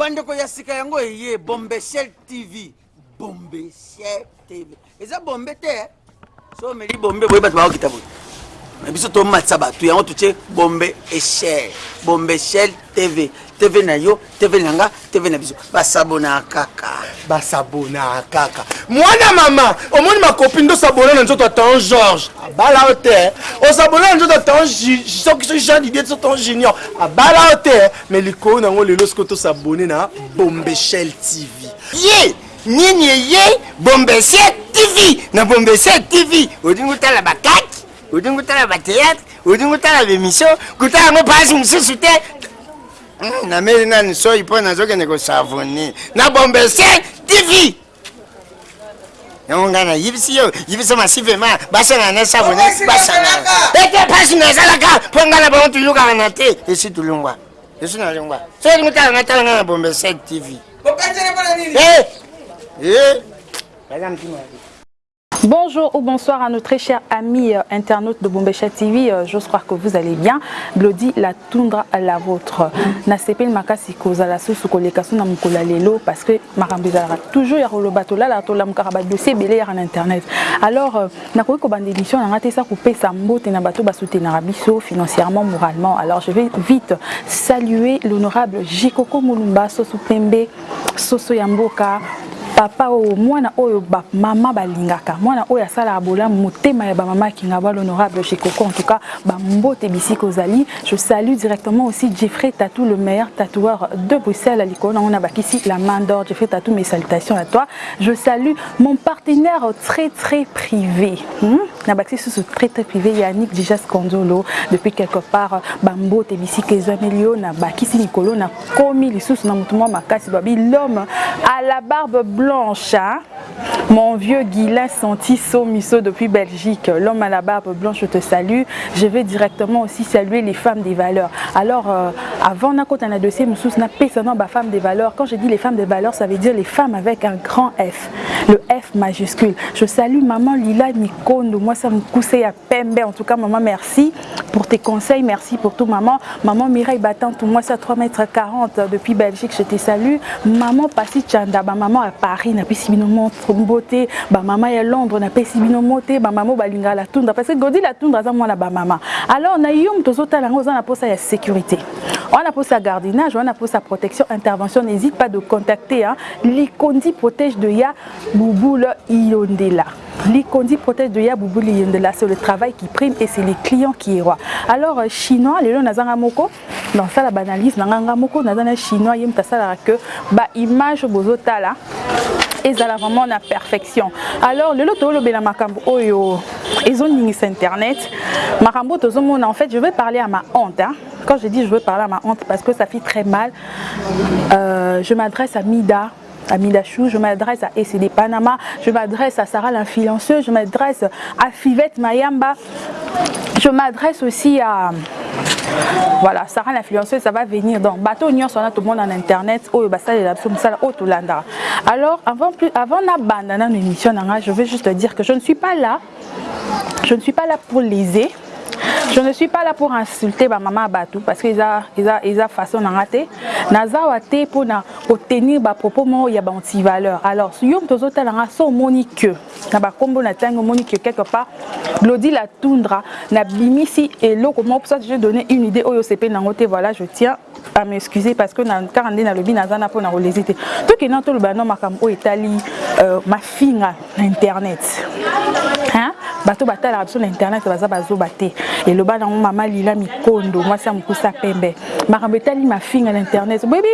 bandeko ya sika yango eye bombeshel tv bombeshel tv eza bombe te so omeli bombe boye bato bakokita boye biso tomatisa bato yango totie bombe eshel bombe shel tv tv na yo tv na nga tv na biso. Basabona kaka. Basabona kaka. Mwana mama omoni makopi nde osabona na nzoto atan george abala yo te osabona na nzoto atan soki so jean didie so tan junior. Abala yo te me likolo nango lelo soki tosabone na bombeshel tv ye nini eye bombese tv na bombese tv odingi otala bakaki odingi otala bateatre odingi otala bemission kutala yango mpasi mosusu te. Nameli nani soi mpo nazokende kosavone. Na bombese tv yango ngai nayibisi yo yibisa masivema basangana na savone basangana ete mpasi nazalaka mpo ngai na bango tulukaka na te. Esi tulungwa esi nalungwa. So olingi otala ngai tala ngai na bombese tv Eh Eh. Madame Timothy. Bonjour ou bonsoir à nos très chers amis euh, internautes de Bombécha TV. Euh, croire que vous allez bien. Glody la toundra à la vôtre. Na sepel makasi kozala susu koleka suna mukola lelo parce que makambo ezalaka toujours ya koloba tolala tolamukaka badossier ebele yaka na internet. Alors euh, nakoki kobanda émission nanga te esa kopesa mbote na bato basoutenaka biso financièrement, moralement. Alors je vais vite saluer l'honorable Jikoko Mulumba Soso Pembe Soso Yamboka papa oyo mwana oyo bamama balingaka. Mwana oyo asalaka bolamu motema ya bamama akinga ba l'honorable chekoko en tout cas bambote bisika ozali. Je salue directement aussi jeffrey tatou le meilleur tatoueur de bruxelles likolo nango na bakisi la main d'or. Jeffrey tatou mes salutations à toi. Je salue mon partenaire très très privé. Hmm? Na bakisi susu très très privé yannick dijas kondolo. Depuis quelque part bambote bisika ezameli yo na bakisi likolo na komi lisusu na motu mwa makasi babi l'homme à la barbe blanche hein? mon vieux Guilain Santi Somiso depuis Belgique. L'homme à la barbe blanche je te salue. Je vais directement aussi saluer les femmes des valeurs. Alors euh, avant nakota na dossier mosusu na pesana ba femmes des valeurs quand je dis les femmes des valeurs ça veut dire les femmes avec un grand F. Le F majuscule. Je salue maman Lila Mikondo moi ça me cousse à pembe. En tout cas maman merci pour tes conseils. Merci pour tout maman. Maman Mireille Battante moi ça 3 mètres 40 depuis Belgique je te salue. Maman Passi Chanda ba maman à Paris na pisi bino montre beauté. Ba maman ya Londres na pisi bino moté ba maman balinga la tundra parce que godi la tundra za mwana ba maman. Alors tozotala ngo za na posa ya sécurité. On a posa gardinage on a posa protection intervention. N'hésite pas de contacter hein. Likondi protège de ya Bouboule Iondela Likondi protège de ya Bouboule C'est le travail qui prime et c'est les clients qui est roi alors euh, chinois lelo nazanga moko dans ça la banalise nanga moko nazana chinois yem tasala que ba image bozotala ezala vraiment na perfection. Alors lelo tolobela makambo oyo ezoningisa internet. Makambo tozomona en fait je vais parler à ma honte hein? quand je dis je veux parler à ma honte parce que ça fait très mal euh, je m'adresse à Mida à Midachou, je m'adresse à ECD Panama, je m'adresse à Sarah l'influenceuse, je m'adresse à Fivette Mayamba, je m'adresse aussi à voilà sarah l'influenceuse ça va venir. Donc bateau nyonso wana tout le monde en internet. Biso mosala oyo tolandaka alors avant plus avant nano émission je veux juste dire que je ne suis pas là. Je ne suis pas là pour léser je ne suis pas là pour insulter ma maman Batou parce que eza eza eza façon na te naza wa te pour na obtenir ba propos mo ya ba anti valeur alors yo mtozo talanga so moni que na ba kombo na tango moni que quelque part Glody la tundra na bimisi et loko mo pour ça je donner une idée oyo CP nango te voilà je tiens à m'excuser parce que na karande na lobi naza na pour na relésiter to ke na to loba no makambo etali euh, ma finga na internet. Hein? Bato batalaka biso na internet baza bazoba te. Eloba nango mama lila mikondo mwasi ya mokusa pembe. Makambo etali mafinga na internet. Boyebi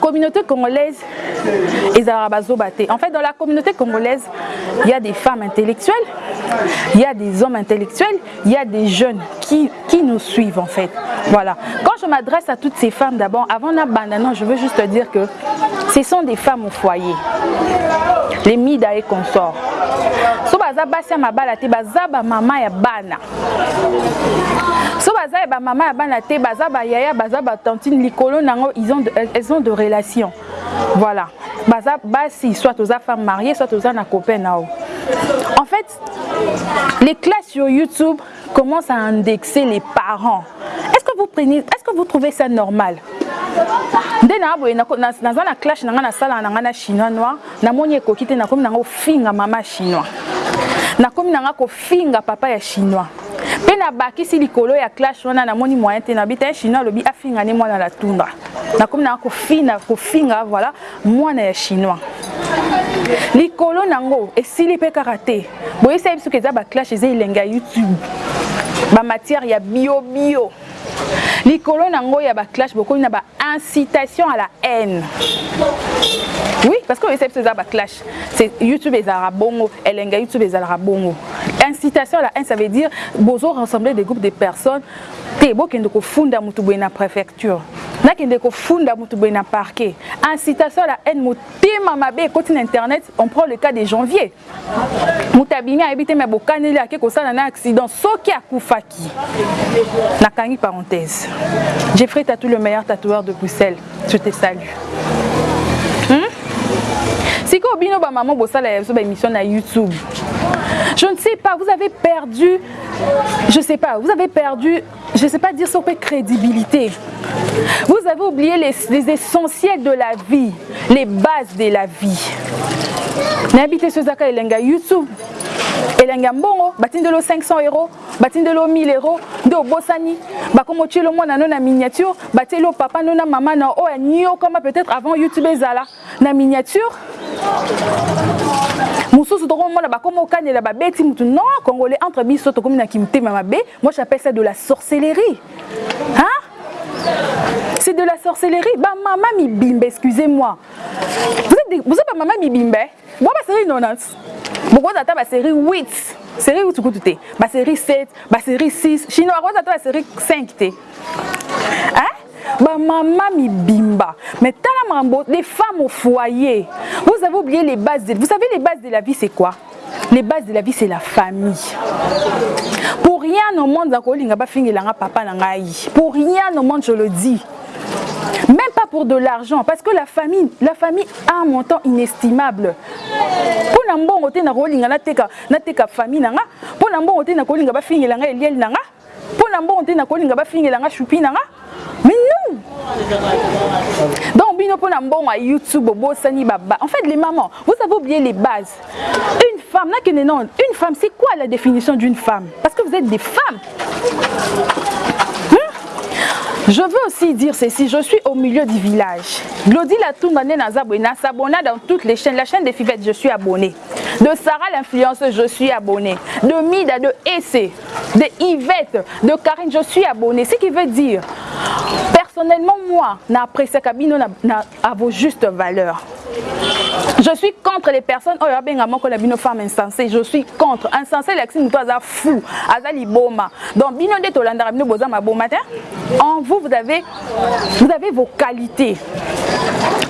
communauté congolaise ezalaka bazoba te. En fait dans la communauté congolaise il y a des femmes intellectuelles il y a des hommes intellectuels il y a des jeunes qui, qui nous suivent en fait. Voilà. Quand je m'adresse à toutes ces femmes d'abord avant d'abandonner je veux juste te dire que ce sont des femmes au foyer. Les mida et consorts. so baza basi ya mabala te baza bamama ya bana. So baza ya bamama ya bana te baza bayaya baza batantine likolo nango elles ont de relations. Voilà. Baza basi soit oza femme mariée soit oza na copain en fait les classes sur youtube commencent à indexer les parents. Est-ce que vous prenez est-ce que vous trouvez ça normal? Nde na boye naza na clash na nga nasala na nga na chinois noir. Namoni ekoki te nakomi nanga ofinga mama chinois. Nakomi nanga kofinga papa ya chinois. Mpe nabakisi likolo ya clash wana namoni moyen te nabi te chinois alobi afinga ne mwana na tundra nakomi nanga kofinga kofinga voilà mwana ya chinois. Likolo nango esili mpe kaka te. Boyesa yebi soki eza baclash eza elenge ya youtube. Bamatière ya biobio. bio. Likolo nango ya baclash bokomi na baincitation à la haine. Oui parce que oyesa biso eza baclash youtube ezalaka bongo elenga youtube ezalaka bongo. Incitation à la haine ça veut dire bozo rassembler des groupes de personnes. Te bokende kofunda motu boye na préfecture. Nakende kofunda motu boye na parquet. Incitation à la haine motema mabe ekoti na internet on prend le cas de janvier. Moto abimi ayebi te me bokaneli ake kosala na accident. Soki akufaki. Nakangi parenthèse jeffrey tatou le meilleur tatoueur de bruxelles. Je te salue. Hmm? sikoyo bino bamama bosala ya biso baémission na youtube. Je ne sais pas, vous avez perdu, je sais pas, vous avez perdu, je sais pas dire sur crédibilité. Vous avez oublié les, les, essentiels de la vie, les bases de la vie. N'habitez ce zaka elenga YouTube. elenga mbongo batindelo 500 euros batindelo 1000 euros nde obosani bakomi otielo mwana no na miniature batielo papa no na mama na oyo anyokama peut-être avant youtube ezala na miniature mosusu tokomona mutu non congolais entre biso tokomi na kimotema mabe moi j'appelle ça de la sorcellerie. Hein? c'est de la sorcellerie. Bamama mibimba excusez-moi. Vous êtes bamama mibimba bwa basérie 90 bokoza ata basérie 8 série 8 kutu te basérie 7 basérie 6 chinois akoza ata basérie 5 te hein? Bamama mibimba. Mais tala makambo des femmes au foyer. Vous avez oublié les bases de... vous savez les bases de la vie c'est quoi? Les bases de la vie c'est la famille. Pour rien au monde bafingelanga papa pour rien au monde je le dis. Même pas pour de l'argent parce que la famille la famille a un montant inestimable. Nateka nateka famille mais donc bino mpona mbongo youtube obosani baba en fait les mamans vous avez oublié les bases une femme une femme c'est quoi la définition d'une femme? Parce que vous êtes des femmes Je veux aussi dire ceci, je suis au milieu du village. Glody Latoumane Nazabouena s'abonna dans toutes les chaînes. La chaîne des Fivettes, je suis abonné. De Sarah l'influenceuse, je suis abonné. De Mida, de Essé, de Yvette, de Karine, je suis abonné. Ce qui veut dire, personnellement, moi, n'apprécie Kabino à vos justes valeurs. Je suis contre les personnes oyo abengama ko na bino femme insensée. Je suis contre. Insensé l'axi muto aza fou, aza liboma. Donc bino nde tolandaka bino boza maboma te. En vous vous avez vous avez vos qualités.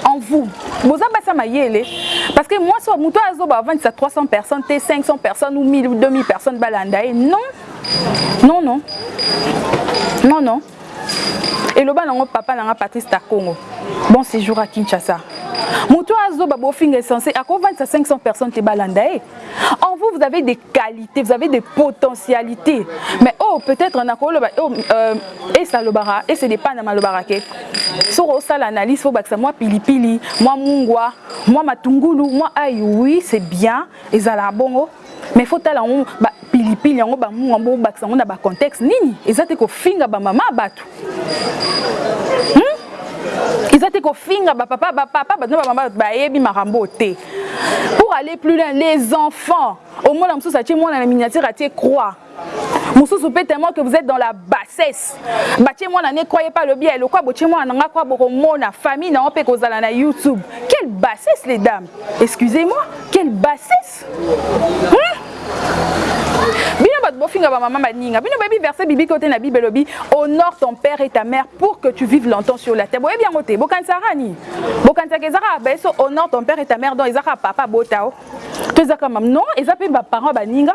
En vous. Boza basa mayele parce que moi so muto azo ba vendre ça 300 personnes, t 500 personnes ou 1000 ou 2000 personnes non. Non non. Non non. Et le nango papa nanga Patrice Takongo. Bon séjour à Kinshasa. moto azoba bofinga essentiel akovandisa 500 personnes te balanda ye en vous vous avez des qualités vous avez des potentialités. Mais oh peut-être nakoloba oh, euh, esalobaka ese dépend malobaka ke soki osala analyse fo bakisa mwa pilipili mwa mungwa mwa matungulu mwa ai oui c'est bien. Ezalaka bongo. Mais faut yango pilipili yango bamungwa mbo bakisa yango na bacontexte nini? Eza te kofinga bamama bato. Hmm? eza te kofinga bapapa bapapa bato na bamama bayebi makambo te. Pour aller plus loin les enfants omona mosusu atie mwana na miniature atie croix. Mosusu mpe tellement que vous êtes dans la bassesse. Batie mwana ne croyez pas lobi elokwa botie mwana nanga kwa bokomona famille nango mpe kozala na youtube. Quelle bassesse les dames. Excusez-moi quelle bassesse. Hmm? Bino bino boyebi verset biblique ote na bible elobi honore ton père et ta mère pour que tu vives longtemps sur la terre. Boyebi yango te bokanisaka nini bokanisaka ezaka bayeso honore ton père et ta mère. Ezaka papa bota o to ezaka mam non baparent baninga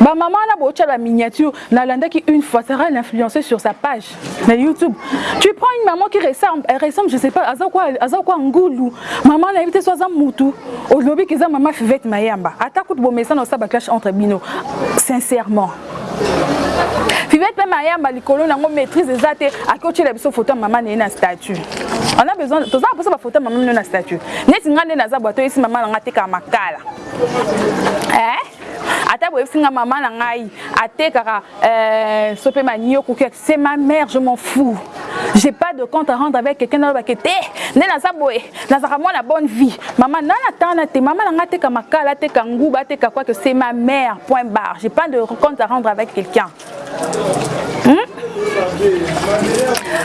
bamama wana bootya baminiature nalandaki une fois sara l'influencer sur sa page. Na youtube tu prends une maman qui ressemble elle ressemble je sais pas aza kwa aza kwa ngulu. Mama nayebi te so aza mutu olobi ke eza mama fivete mayamba. Ata kutu bomesana osala baclash entre bino. Sincèrement. Fivete mpe mayamba likolo nango maîtrise eza te akoki otyela biso foto ya mama na statut on a besoin toza na mposa bafoto ya mama mino na statut neti ngai nde naza bwato oyesi mama na ngai atekaka makala eh? Ata boyebisi nga mama na ngai. Atekaka euh, so mpe mani okoki c'est ma mère je m'en fous. J'ai pas de compte à rendre avec quelqu'un nalobake te nde naza boye nazalaka mwana bonne vie. Mama nana tana te mama na ngai ateka makala ateka nguba ateka quoi que c'est ma mère point barre. J'ai pas de compte à rendre avec quelqu'un. Hmm?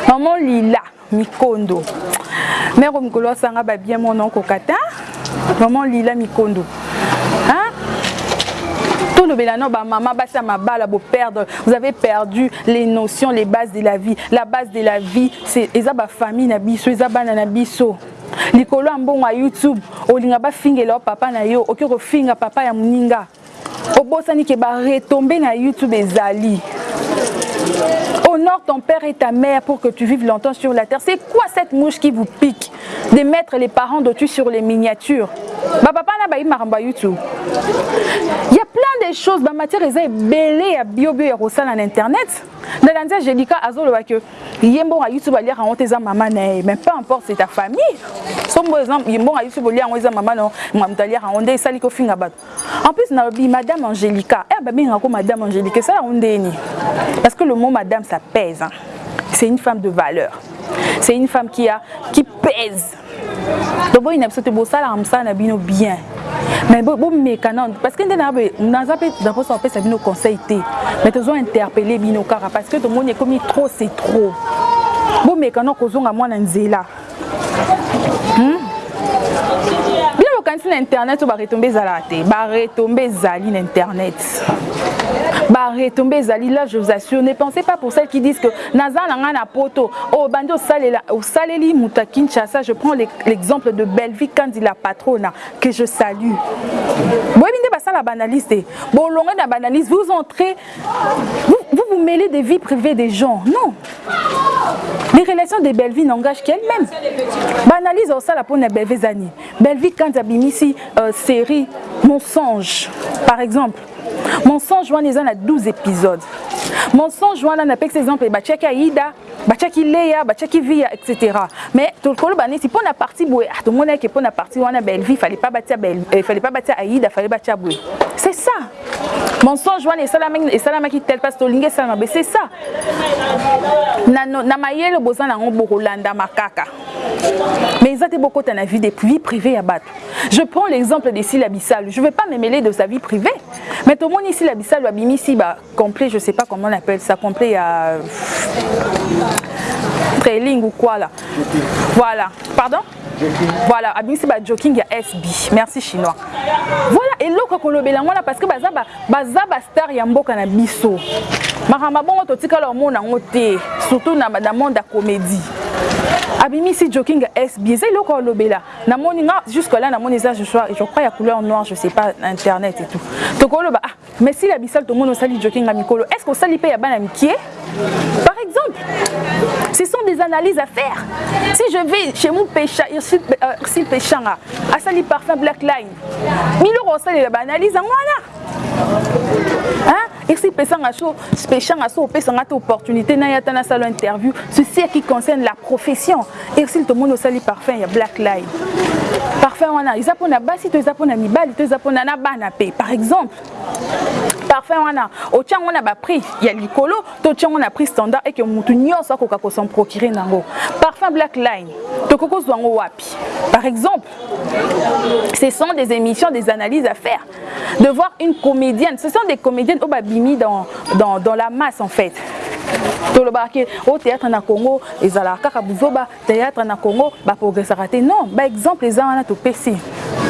maman lila mikondo. Mère mikolo asanga babien mona okokata maman lila mikondo. Hein? Tolobela no bamama basi ya mabala boperdre vous avez perdu les notions les bases de la vie. La base de la vie eza bafamille na biso eza bana na biso likolo ya mbongo ya youtube olinga bafingela yo papa na yo okoki kofinga papa ya moninga. Obosani ke baretombe na youtube ezali Honore ton père et ta mère pour que tu vives longtemps sur la terre. C'est quoi cette mouche qui vous pique de mettre les parents de tu sur les miniatures? Bah. Il y a plein de choses ba matière eza ebele ya bio bio na internet. Na lanzi Angelica azoloba que yembo ya YouTube aliaka ngo eza mama na ye, mais peu importe c'est ta famille. Sombo exemple yembo ya YouTube aliaka ngo eza mama no ngamuta aliaka ngo nde esali ko finga bato. En plus na lobi madame Angelica, eh ba benga ko madame Angelica, ça on ndeni. Parce que le mot madame ça pèse. Hein. C'est une femme de valeur. C'est une femme qui, a, qui pèse. Donc, bon, il y a bien. Mais bon, mais parce que nous avons fait nos conseils. Mais nous avons interpellé Bino Kara parce que tout le monde est commis trop, c'est trop. Bon, mais quand nous avons moins d'anzela. Hmm? Internet oyo baretombe ezalaka te baretombe ezali na internet baretombe ezali là je vous assure ne pensez pas pour celles qui disent que naza na ngai na poto oyo bandi osaleli moto ya kinshasa je prends l'exemple de belvi kandi la patrona que je salue. Boyebi nde basala banalise te bolonge na banalise vous entrez vous, vous vous mêlez des vies privées des gens. Non. Les relations de belvi n'engagent qu'elle-même banalise osala mpona belvi ezani belvi kandi abimisi euh, série mensonge par exemple. Mensonge eza na 12 épisodes. Mensonge wana napekisa exemple batiaki aida batiaki leya batiaki via etc mais tokoloba neti mpo na parti boye tomoni eke mpo na parti wana belvi fallait pas batia fallait pas batia aida fallait batia boye c'est ça mensonge wana esalamaki tel place tolingi esalama be c'est ça. Na, mayele boza nango bokolandama kaka mais eza te bokota na vie vie privée ya bato je prends l'exemple de sila bisalo je vais pas me mêler de sa vie privée. Mais tomoni sila bisalo abimisi ba complet je sais pas comment on appelle ça complet ya trailing ou quoi là. Voilà. Pardon? Voilà. Abimisi bajoking ya sb merci chinois. Voilà eloko kolobela yango wana parce que baza bastar ya mboka na biso. Makambo bongo totikala omona yango te surtout na monde ya comédie abimisi joking ya sb eza eloko olobela. Namoni nga jusque là namoni eza je crois ya couleur noire je sais pas internet et tout. Tokoloba ah mais si la bisal tomoni osali joking ya mikolo est ce que osali mpe ya bana mikie par exemple ce sont des analyses à faire. Si je vais chez mon pécha ursil péchanga asali parfum black line miloko osalela baanalyse yango wana. Irsi pesanga so pechanga so opesanga te opportunité na ye ata nasala interview ceci qui concerne la profession irsil tomoni osali parfum ya black line parfum wana eza mpona basi to eza mpona mibali to eza mpona na bana mpe par exemple parfum wana otia yango na baprix ya likolo to otia yango na prix standard eke motu nyonso akoka kosan procure nango. Parfum black line tokoki kozwa wapi. Par exemple ce sont des émissions des analyses à faire. De voir une comédienne. Ce sont des comédiennes oyo babimi dans, dans, dans la masse en fait tolobaka o théâtre na congo ezalaka kaka buzoba théâtre na congo baprogressaka te. Non baexemple eza wana topesi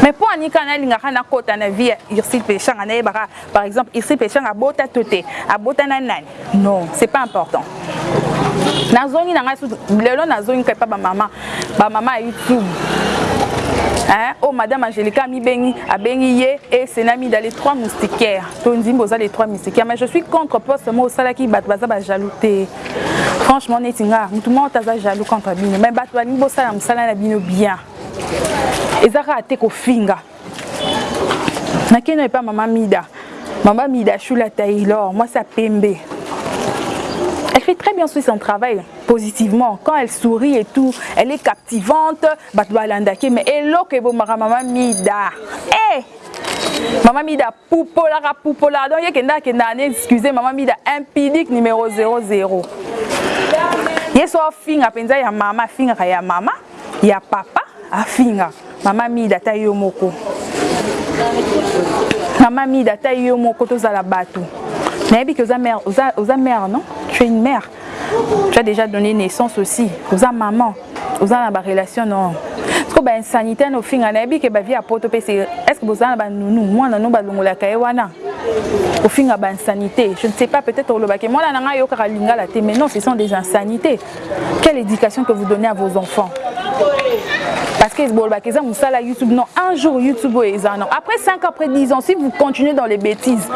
mais mpo anika nalingaka nakota na vie ya ursil pechanga nayebaka par exemple ursil pechanga abota to te abota na nani? Non c'est pas important. Nazongi na ngai lelo nazongi kapa bamama bamama ya youtube hein? Oh madame Angelica Mibengi abengi ye et senami dans les trois moustiquaires. Tondi mboza les trois moustiquaires. Mais je suis contre parce que moi sala ki bato baza ba jalouté franchement netinga mutu mo taza jaloux contre bino mais bato balingi bosala mosala na bino bien. Ezaka te kofinga nakeno epa mama mida. Mama mida shula taylor mwasi apembe fait très bien aussi son travail positivement. Quand elle sourit et tout, elle est captivante. Mais hello que vous maman mida. Eh! Maman Mida poupola poupola donc yekenda kenda excusez maman Mida impudique numéro 00 yeso afinga mpenza ya mama afingaka ya mama ya papa afinga mama Mida ta yo moko mama Mida ta yo moko tozala bato nayebi ke oza mère oza, oza non? Tu es une mère. Tu as déjà donné naissance aussi. Oza maman. Oza na barelation non? Siko bainsanité na ofinga nayebi ke bavie ya poto mpe est ce que bozala na banunu mwana no balongolaka ye wana ofinga bainsanité je ne sais pas peut-être olobaki mwana na ngai ayokaka lingala te mais non ce sont des insanités. Quelle éducation que vous donnez à vos enfants? Parce que bolobaki eza mosala youtube. Non un jour youtube oyo eza non après 5 après 10 ans si vous continuez dans les bêtises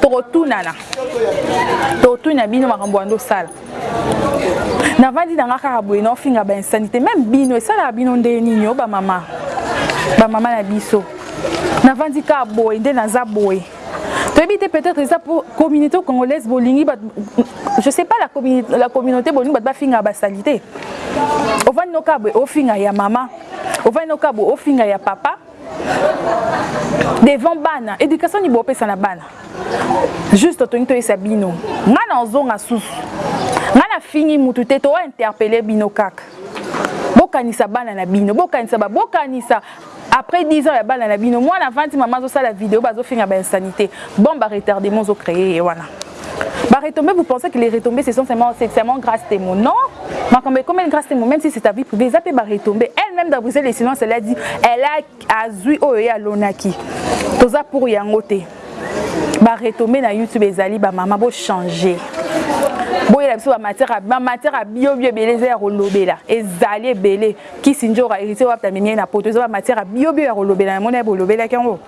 tokotunana tokotuna bino makambo wana osala navandi nanga kaka boye naofinga bainsanité même bino esalaka bino nde nini o bamama bamama na biso. Navandi kaka boye nde naza boye toyebi te peut-être eza pour communauté congolaise bolingi je sais pas la communauté, la communauté bolingi bato bafinga basali te ovandi no kaka boye ofinga ya mama. Ovandi no kaka boye ofinga ya papa. Devant bana. Éducation nini boopesa na bana. Juste tolingi toyesa bino ngai na ozonga susu ngai nafingi mutu te tointerpele bino kaka. Bokanisa bana na bino. Bokanisa bokanisa après 10 ans ya bana na bino mwana avandi mama azosala video bazofinga bainsanité bon baretardement ozocréer ye wana Baretombé, vous pensez que les retombées, c'est seulement, seulement grâce témoin. Non, Makambe, comme une grâce témoin, même si c'est ta vie privée, ça peut retomber. Elle-même, les silences, elle a dit, elle a azui oyo ya lonaki. Toza pour yangote. Baretombé na YouTube, ezali, ba maman, bo changer. Boyela biso bamatière ya biobio ebele eza ya kolobela ezali ebele kisi njo hérité wapta menie na poto eza bamatière ya biobio ya kolobela namoni ya bolobelaki yango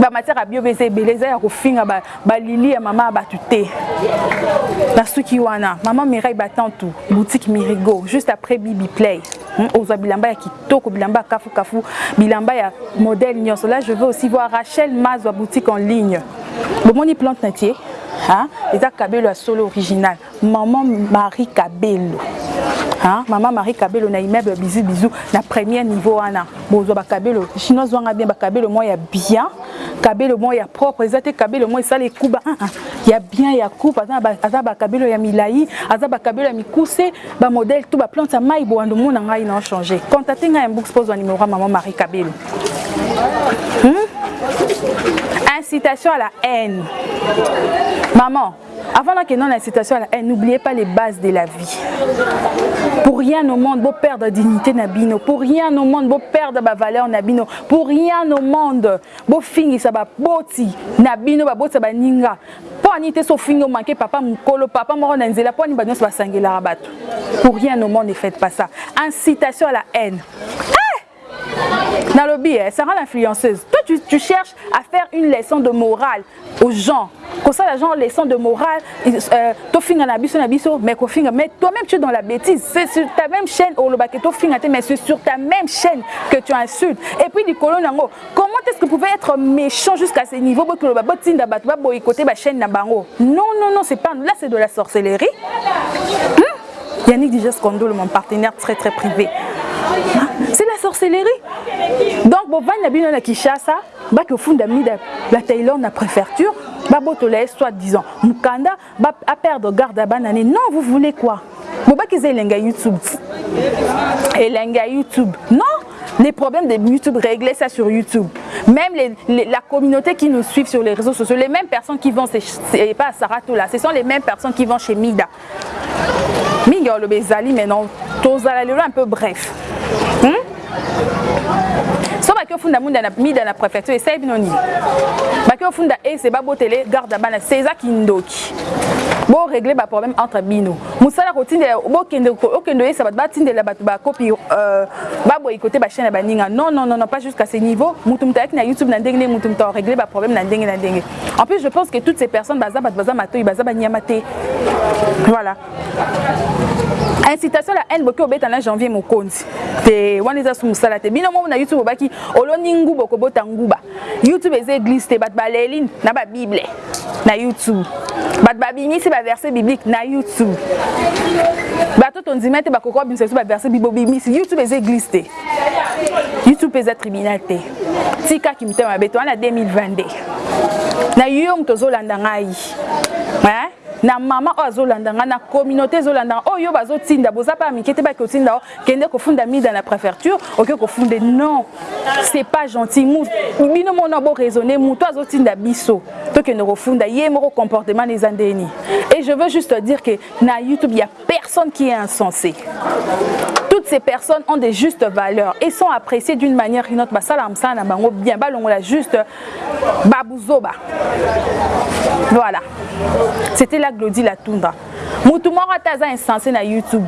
bamatière ya biobio eza ebele eza ya kofinga balili ya mama ya bato te na suki wana mama mirai batantu boutique mirigo. Juste après bibi play. Ozwa bilamba ya kitoko bilamba ya kafukafu bilamba ya modèle nyonso. Là je veux aussi voir rachel mazwa boutique en ligne. Bomoni plante na tie hein? eza kabelo ya solo original. Maman marie kabelo. Hein? maman marie kabelo na immeuble ya bizu bizu na premier niveau wana. Bozwa bakabelo chinois wanga bien bakabelo moko ya bien. Kabelo moko ya propre. Eza te kabelo moko esala ekuba. Uh -uh. ya bien ya coupe. Aza bakabelo ya milai aza bakabelo ya mikuse. Bamodele to baplante ya mai bowando mona ngai na ochange contacte ngai ya mbooks pozwa numero ya maman marie kabelo. Hmm? Incitation à la haine maman avant d'accueillir l'incitation à la haine, n'oubliez pas les bases de la vie. Pour rien au monde, vous perdre dignité nabino. Pour rien au monde, vous perdre ma valeur nabino. Pour rien au monde, vous finir ça va boti nabino ba boti ba ninga. Po anite so fingo manqué papa mukolo papa moro na nzela po ni ba ba sangela rabato. Pour rien au monde ne faites pas ça. Incitation à la haine. Dans le biais, ça rend l'influenceuse. Toi, tu, tu, cherches à faire une leçon de morale aux gens. Comme ça, les gens, leçon de morale, euh, mais toi-même, tu es dans la bêtise. C'est sur ta même chaîne, mais c'est sur ta même chaîne que tu insultes. Et puis, du colon, comment est-ce que vous pouvez être méchant jusqu'à ce niveau boycotter ma chaîne Non, non, non, c'est pas. Là, c'est de la sorcellerie. Hmm? Yannick Dijes Kondol, mon partenaire très, très privé. c'est la sorcellerie donc bovandi na bino na kinshasa bakofunda mida la taylor na préfecture babotola ye soit disant mokanda aperdre garde ya bana ne non vous voulez quoi? Bobaki eza elenga youtube elenga youtube non les problèmes de YouTube, régler ça sur YouTube. Même les, la communauté qui nous suit sur les réseaux sociaux, les mêmes personnes qui vont, c'est pas à Saratoula, ce sont les mêmes personnes qui vont chez Mida. Miga le bezali, mais non, un peu bref. Hmm? Baki ofunda munda na mida na préfecture esali bino nini baki ofunda ese babotele garde bana se eza kindoki boregle baproblème entre bino. Mosala kotindela okende oyesa bato batindela bato bakopi baboyi kote bachaine ya baninga. Non non non pas jusqu'à ce niveau. Mutu ayaki na youtube na ndenge nde mutu mutu aregle baproblème na ndenge na ndenge en plus je pense que toutes ces personnes baza bato baza matoi baza banyama voilà incitation la haine boki obeta na janvier mokonzi. Te wana eza su mosala te. Bino momo na youtube obaki oloni nguba okobota nguba. Youtube eza église te bato baleli na babible na youtube. Bato babimisi baverset biblique na youtube. Bato tondima te bakoka babimisa biso baverset bible obimisi youtube eza église te. Youtube eza tribunal te. Tikaki mitema mabe to wana 2022 na yo moto ozolanda ngai na mama oyo azolanda na communauté ezolanda ngai oyo bazotinda boza mpe ya mike te baki otinda o kende kofunda mida na préfecture oke kofunde non c'est pas gentil. Bino mona boraisonne moto azotinda biso tokende kofunda ye moko comportement eza ndeni et je veux juste dire que na youtube il y a personne qui est insensé. Toutes ces personnes ont des justes valeurs et sont appréciées d'une manière ou une autre. Basala msala na bango bien balongola juste babuzoba voilà. C'était la glodie la tundra mutu moko insensé na youtube.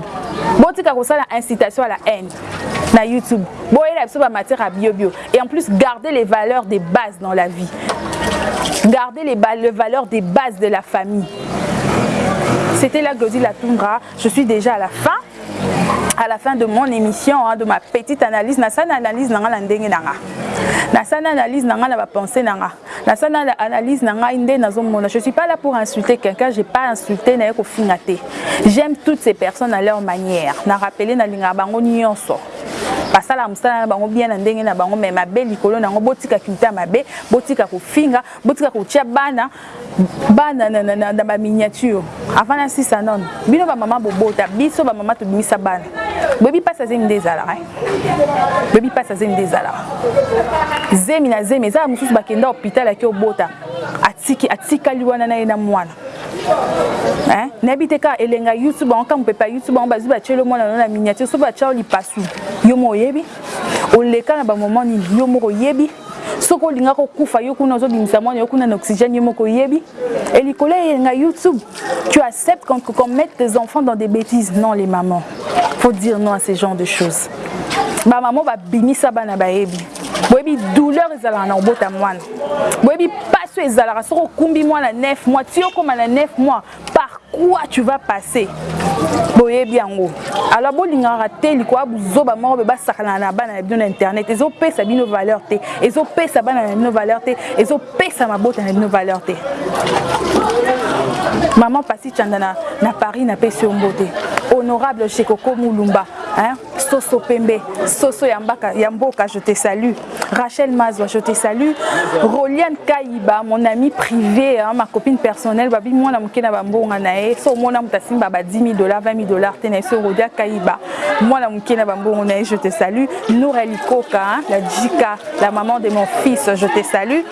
Botika kosala incitation à la haine na youtube. Boyela biso bamatière ya biobio et en plus garder les valeurs des bases dans la vie. Garder les, les valeurs des bases de la famille. C'était la glodie la tundra je suis déjà à la fin à la fin de mon émission, hein, de ma petite analyse, na sana analyse nanga na ndenge nanga. Na sana analyse nanga na ba pensée nanga. Na sana analyse nanga inde nazomona. Je suis pas là pour insulter quelqu'un, j'ai pas insulté na ko. J'aime toutes ces personnes à leur manière. Na rappeler na linga bango nyonso. Basala mosala na bango bien na ndenge na bango me mabe likolo nango botika kimita mabe botika kofinga botika kotia bana bana na, na, na, na baminiature avant na sisa nono bino bamama bobota biso bamama tobimisa bana. Boyebi mpasi azemi nde ezalaka boyebi mpasi azemi nde ezalaka zemi na zemi ezala mosusu bakenda hôpital ake obota. Atikali wana na ye na mwana nayebi te kaka elenga youtube bango kaka mopepe ya youtube bango bazwi batieli mwana no na miniature so batia lipasu yo moko oyebi. Oleka na bamoment nini yo moko oyebi soki olinga kokufa yo kuna ozobimisa mwana yo kuna na oxygène yo moko oyebi et likolo eyenga youtube. Tu acceptes qu'on qu mette tes enfants dans des bêtises? Non les mamans. Faut dire non à ce genre de choses. Bamama babimisa bana bayebi boyebi douleur ezalaka na kobota mwana. Boyebi pasi ezalaka soki okumbi mwana 9 mois. Ti okóma na 9 mois. Par quoi tu vas passer? Boyebi yango. Alors bolingaka te likolo buzoba moko mpe basakana na bana na bino na internet. Ezopesa bino valeur te. Ezopesa bana na bino valeur te. Ezopesa mabota na bino valeur te maman pasi chanda na, paris honorable chekoko mulumba hein? soso pembe soso ya, mbaka, ya mboka je te salue. Rachel mazwa je te salue. Roliane kaiba mon ami privé hein, ma copine personnelle babi mwana moke na na so omona moto asimba ba 10 000 dollars 20 000 dollars te na rodia kaiba mwana moke na na je te salue. Nourel ikoka hein, la jika la maman de mon fils je te salue.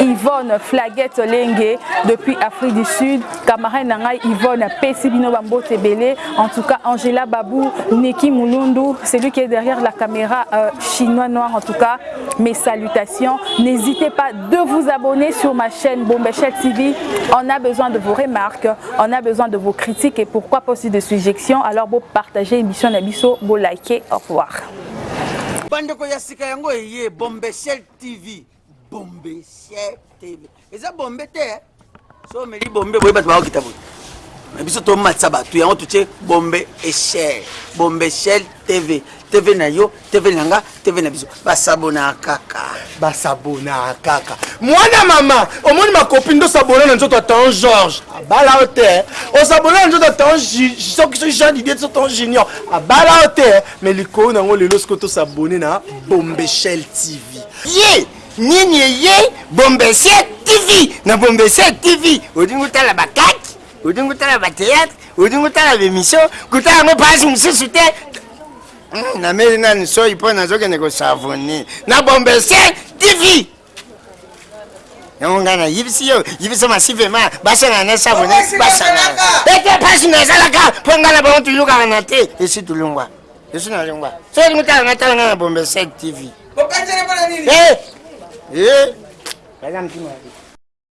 Yvonne flaguette lenge depuis afrique du sud camarade na ngai yvonne apesi bino bambote ebele en tout cas angela babou neki mulundu celui qui est derrière la caméra euh, chinois noir en tout cas mes salutations. N'hésitez pas de vous abonner sur ma chaîne Bombechel TV on a besoin de vos remarques on a besoin de vos critiques et pourquoi pas aussi de suggestions. Alors vous partagez émission na biso vous likez au revoir. Yango bombechel tv bombechel tv so omeli bombe boye bato bakokita boye. Me biso tomatisa bato yango totie bombe echel bombe echel tv tv na yo tv na nga tv na biso. Basabona kaka. Basabona kaka. Mwana mama omoni makopi nde osabona na nzoto atan george abala yo te. Osabona na nzoto atan soki jean didie so tan junior. Abala yo te. Me likolo nango lelo soki tosabone na bombechel tv ye nini eye? Bombechel tv na bombechel tv odingi otala bakaki odingi otala bateatre odingi otala bemission kutala yango mpasi mosusu te. Nameli nani soi mpo nazokende kosavone. Na bombechel tv yango ngai nayibisi yo yibisa masivema basangana na basangana ete mpasi nazalaka mpo ngai na bango tulukaka na te. Esi tulungwa esi nalungwa so olingi otala ngai tala ngai na bombechel tv bokanzele mpona nini Eh, eh, baza mtima